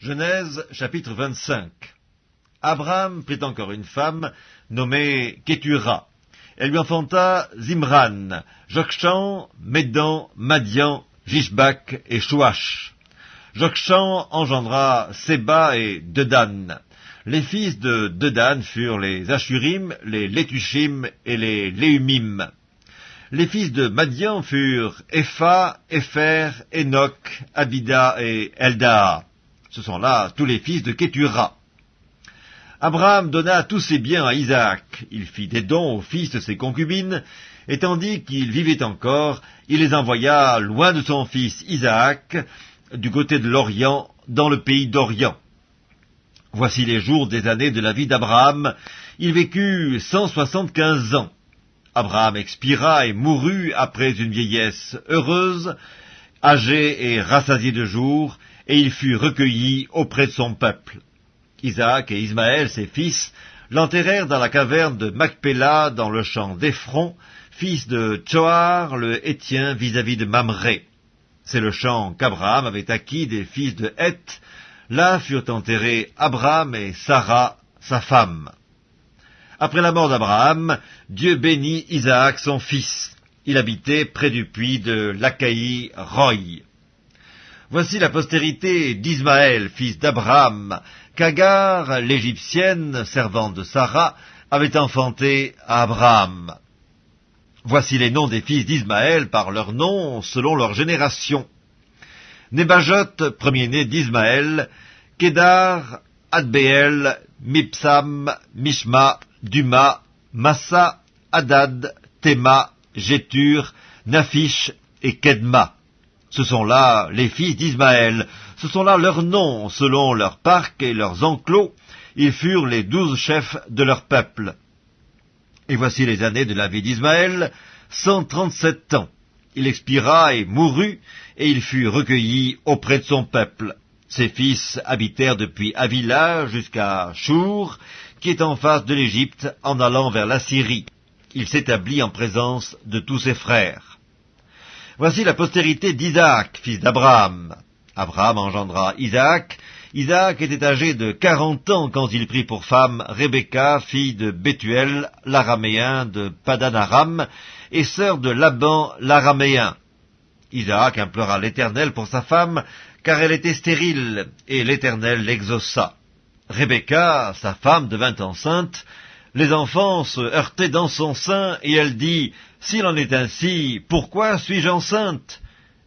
Genèse chapitre 25 Abraham prit encore une femme nommée Ketura. Elle lui enfanta Zimran, Jokshan, Médan, Madian, Jishbak et Chouach. Jokshan engendra Seba et Dedan. Les fils de Dedan furent les Ashurim, les Letushim et les Léumim. Les fils de Madian furent Epha, Epher, Enoch, Abida et Eldaa. Ce sont là tous les fils de Ketura. Abraham donna tous ses biens à Isaac. Il fit des dons aux fils de ses concubines, et tandis qu'il vivait encore, il les envoya loin de son fils Isaac, du côté de l'Orient, dans le pays d'Orient. Voici les jours des années de la vie d'Abraham. Il vécut cent soixante-quinze ans. Abraham expira et mourut après une vieillesse heureuse, âgé et rassasié de jours, et il fut recueilli auprès de son peuple. Isaac et Ismaël, ses fils, l'enterrèrent dans la caverne de Macpéla, dans le champ d'Ephron, fils de Tchoar, le Hétien, vis-à-vis de Mamré. C'est le champ qu'Abraham avait acquis des fils de Heth. Là furent enterrés Abraham et Sarah, sa femme. Après la mort d'Abraham, Dieu bénit Isaac, son fils. Il habitait près du puits de l'Achaï Roy. Voici la postérité d'Ismaël, fils d'Abraham, qu'Agar, l'Égyptienne, servante de Sarah, avait enfanté à Abraham. Voici les noms des fils d'Ismaël par leurs noms selon leur génération. Nébajot, premier-né d'Ismaël, Kédar, Adbeel, Mipsam, Mishma, Duma, Massa, Hadad, Théma, Jétur, Nafish et Kedma. Ce sont là les fils d'Ismaël, ce sont là leurs noms, selon leurs parcs et leurs enclos, ils furent les douze chefs de leur peuple. Et voici les années de la vie d'Ismaël, cent trente-sept ans. Il expira et mourut, et il fut recueilli auprès de son peuple. Ses fils habitèrent depuis Avila jusqu'à Chour, qui est en face de l'Égypte, en allant vers la Syrie. Il s'établit en présence de tous ses frères. Voici la postérité d'Isaac, fils d'Abraham. Abraham engendra Isaac. Isaac était âgé de quarante ans quand il prit pour femme Rebecca, fille de Bethuel, l'araméen de Padanaram, et sœur de Laban, l'araméen. Isaac implora l'Éternel pour sa femme, car elle était stérile, et l'Éternel l'exauça. Rebecca, sa femme, devint enceinte, les enfants se heurtaient dans son sein, et elle dit, S'il en est ainsi, pourquoi suis-je enceinte?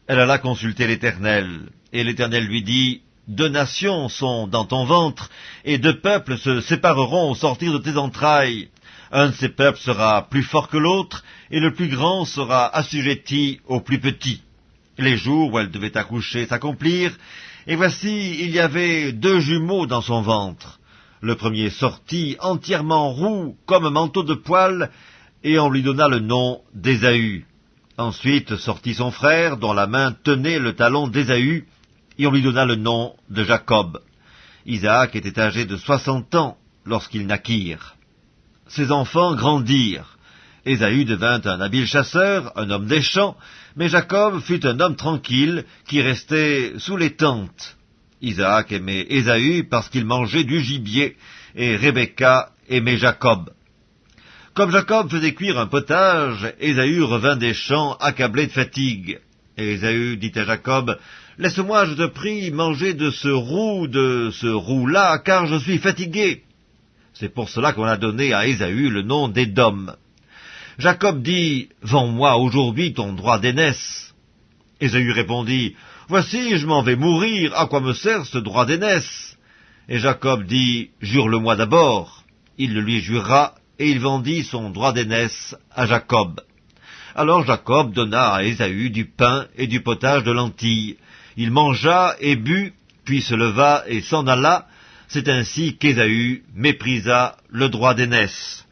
Elle alla consulter l'Éternel, et l'Éternel lui dit, Deux nations sont dans ton ventre, et deux peuples se sépareront au sortir de tes entrailles. Un de ces peuples sera plus fort que l'autre, et le plus grand sera assujetti au plus petit. Les jours où elle devait accoucher s'accomplirent, et voici, il y avait deux jumeaux dans son ventre. Le premier sortit entièrement roux comme un manteau de poil, et on lui donna le nom d'Ésaü. Ensuite sortit son frère, dont la main tenait le talon d'Ésaü, et on lui donna le nom de Jacob. Isaac était âgé de soixante ans lorsqu'ils naquirent. Ses enfants grandirent. Ésaü devint un habile chasseur, un homme des champs, mais Jacob fut un homme tranquille qui restait sous les tentes. Isaac aimait Ésaü parce qu'il mangeait du gibier, et Rebecca aimait Jacob. Comme Jacob faisait cuire un potage, Ésaü revint des champs accablé de fatigue. Et Ésaü dit à Jacob, Laisse-moi, je te prie, manger de ce roux, de ce roux-là, car je suis fatigué. C'est pour cela qu'on a donné à Ésaü le nom d'Édom. Jacob dit, Vends-moi aujourd'hui ton droit d'aînesse. Ésaü répondit, Voici, je m'en vais mourir, à quoi me sert ce droit d'aînesse? Et Jacob dit, Jure-le-moi d'abord. Il le lui jura, et il vendit son droit d'aînesse à Jacob. Alors Jacob donna à Ésaü du pain et du potage de lentilles. Il mangea et but, puis se leva et s'en alla. C'est ainsi qu'Ésaü méprisa le droit d'aînesse.